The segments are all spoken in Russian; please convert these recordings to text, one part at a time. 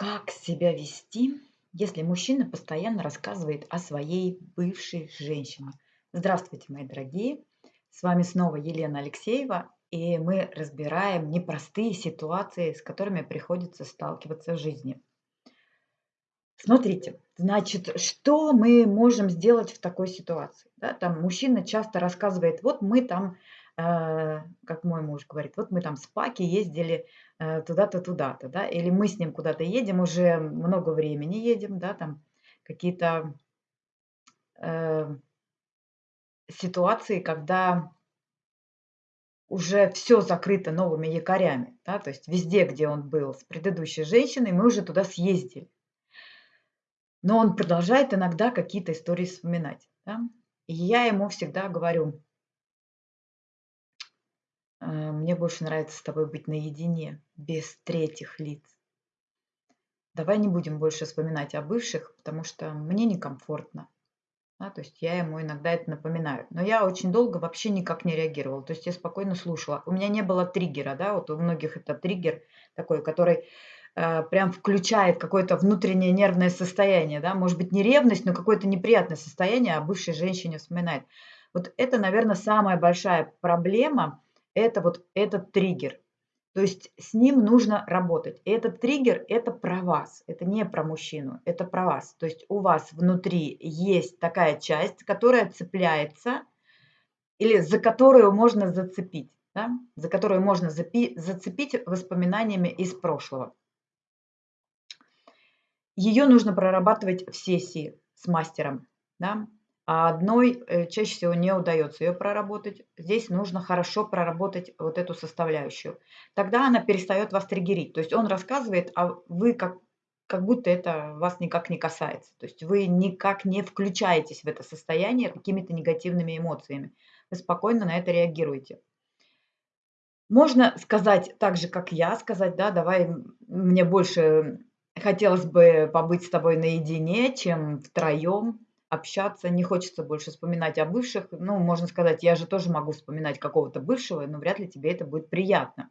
Как себя вести, если мужчина постоянно рассказывает о своей бывшей женщине? Здравствуйте, мои дорогие! С вами снова Елена Алексеева, и мы разбираем непростые ситуации, с которыми приходится сталкиваться в жизни. Смотрите, значит, что мы можем сделать в такой ситуации? Да, там мужчина часто рассказывает, вот мы там как мой муж говорит, вот мы там с Паки ездили э, туда-то, туда-то, да, или мы с ним куда-то едем, уже много времени едем, да, там какие-то э, ситуации, когда уже все закрыто новыми якорями, да, то есть везде, где он был с предыдущей женщиной, мы уже туда съездили. Но он продолжает иногда какие-то истории вспоминать. Да? И я ему всегда говорю, Э, мне больше нравится с тобой быть наедине, без третьих лиц. Давай не будем больше вспоминать о бывших, потому что мне некомфортно. Да, то есть я ему иногда это напоминаю. Но я очень долго вообще никак не реагировала. То есть я спокойно слушала. У меня не было триггера, да, вот у многих это триггер такой, который э, прям включает какое-то внутреннее нервное состояние, да, может быть не ревность, но какое-то неприятное состояние о бывшей женщине вспоминает. Вот это, наверное, самая большая проблема, это вот этот триггер. То есть с ним нужно работать. И этот триггер – это про вас, это не про мужчину, это про вас. То есть у вас внутри есть такая часть, которая цепляется или за которую можно зацепить, да? за которую можно зацепить воспоминаниями из прошлого. Ее нужно прорабатывать в сессии с мастером. Да? А одной э, чаще всего не удается ее проработать. Здесь нужно хорошо проработать вот эту составляющую. Тогда она перестает вас триггерить. То есть он рассказывает, а вы как, как будто это вас никак не касается. То есть вы никак не включаетесь в это состояние какими-то негативными эмоциями. Вы спокойно на это реагируете. Можно сказать так же, как я, сказать, да, давай мне больше хотелось бы побыть с тобой наедине, чем втроем общаться, не хочется больше вспоминать о бывших. Ну, можно сказать, я же тоже могу вспоминать какого-то бывшего, но вряд ли тебе это будет приятно.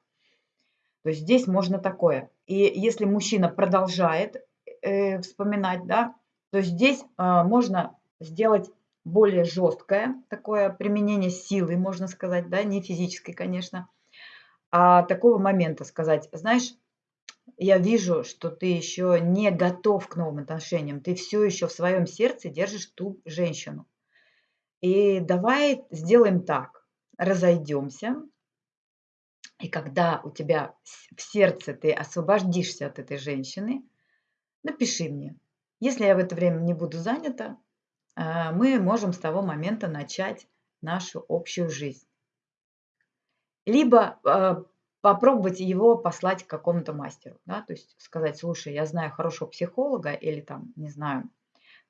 То есть здесь можно такое. И если мужчина продолжает э, вспоминать, да, то здесь э, можно сделать более жесткое такое применение силы, можно сказать, да, не физической, конечно, а такого момента сказать, знаешь, я вижу, что ты еще не готов к новым отношениям. Ты все еще в своем сердце держишь ту женщину. И давай сделаем так. Разойдемся. И когда у тебя в сердце ты освободишься от этой женщины, напиши мне. Если я в это время не буду занята, а, мы можем с того момента начать нашу общую жизнь. Либо а, попробовать его послать к какому-то мастеру, да, то есть сказать, слушай, я знаю хорошего психолога или там, не знаю,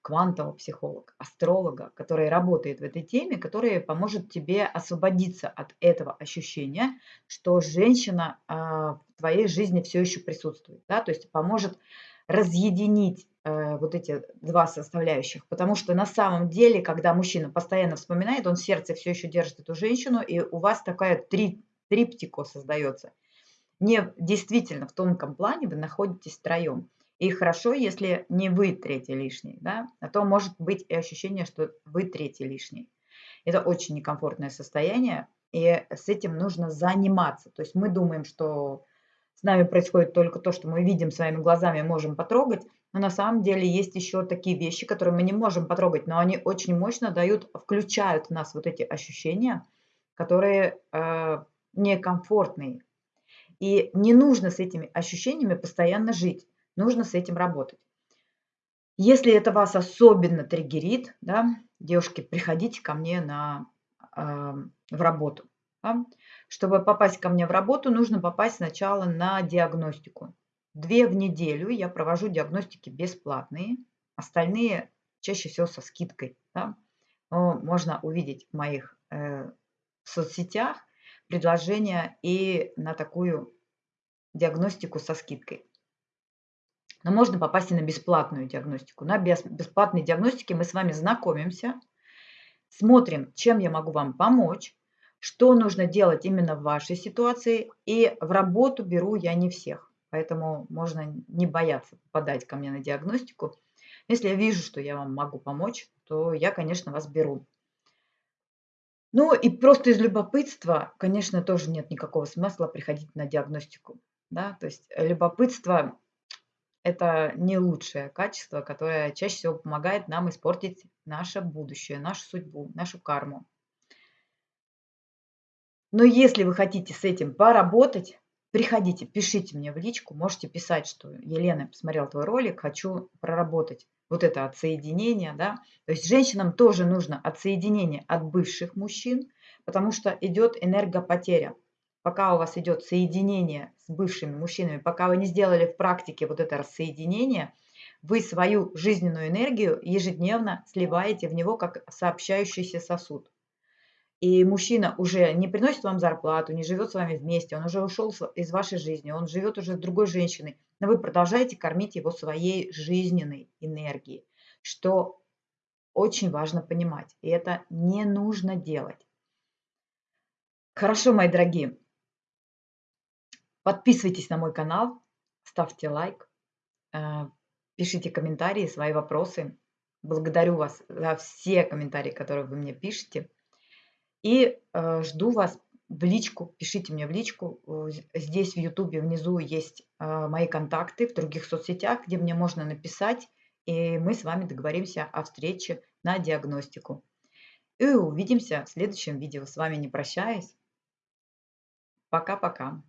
квантового психолога, астролога, который работает в этой теме, который поможет тебе освободиться от этого ощущения, что женщина а, в твоей жизни все еще присутствует, да, то есть поможет разъединить э, вот эти два составляющих, потому что на самом деле, когда мужчина постоянно вспоминает, он в сердце все еще держит эту женщину, и у вас такая три триптико создается. Не действительно в тонком плане вы находитесь втроем. И хорошо, если не вы третий лишний, да, а то может быть и ощущение, что вы третий лишний. Это очень некомфортное состояние, и с этим нужно заниматься. То есть мы думаем, что с нами происходит только то, что мы видим своими глазами, можем потрогать, но на самом деле есть еще такие вещи, которые мы не можем потрогать, но они очень мощно дают, включают в нас вот эти ощущения, которые э, некомфортные. И не нужно с этими ощущениями постоянно жить, нужно с этим работать. Если это вас особенно триггерит, да, девушки, приходите ко мне на, э, в работу. Да. Чтобы попасть ко мне в работу, нужно попасть сначала на диагностику. Две в неделю я провожу диагностики бесплатные, остальные чаще всего со скидкой. Да. Можно увидеть в моих э, соцсетях предложения и на такую диагностику со скидкой. Но можно попасть и на бесплатную диагностику. На бесплатной диагностике мы с вами знакомимся, смотрим, чем я могу вам помочь, что нужно делать именно в вашей ситуации. И в работу беру я не всех. Поэтому можно не бояться попадать ко мне на диагностику. Если я вижу, что я вам могу помочь, то я, конечно, вас беру. Ну и просто из любопытства, конечно, тоже нет никакого смысла приходить на диагностику. Да? То есть любопытство– это не лучшее качество, которое чаще всего помогает нам испортить наше будущее, нашу судьбу, нашу карму. Но если вы хотите с этим поработать, приходите, пишите мне в личку, можете писать, что Елена, посмотрел твой ролик, хочу проработать вот это отсоединение, да. То есть женщинам тоже нужно отсоединение от бывших мужчин, потому что идет энергопотеря. Пока у вас идет соединение с бывшими мужчинами, пока вы не сделали в практике вот это рассоединение, вы свою жизненную энергию ежедневно сливаете в него как сообщающийся сосуд и мужчина уже не приносит вам зарплату, не живет с вами вместе, он уже ушел из вашей жизни, он живет уже с другой женщиной, но вы продолжаете кормить его своей жизненной энергией, что очень важно понимать, и это не нужно делать. Хорошо, мои дорогие, подписывайтесь на мой канал, ставьте лайк, э, пишите комментарии, свои вопросы. Благодарю вас за все комментарии, которые вы мне пишете. И э, жду вас в личку, пишите мне в личку. Здесь в Ютубе внизу есть э, мои контакты в других соцсетях, где мне можно написать, и мы с вами договоримся о встрече на диагностику. И увидимся в следующем видео. С вами не прощаюсь. Пока-пока.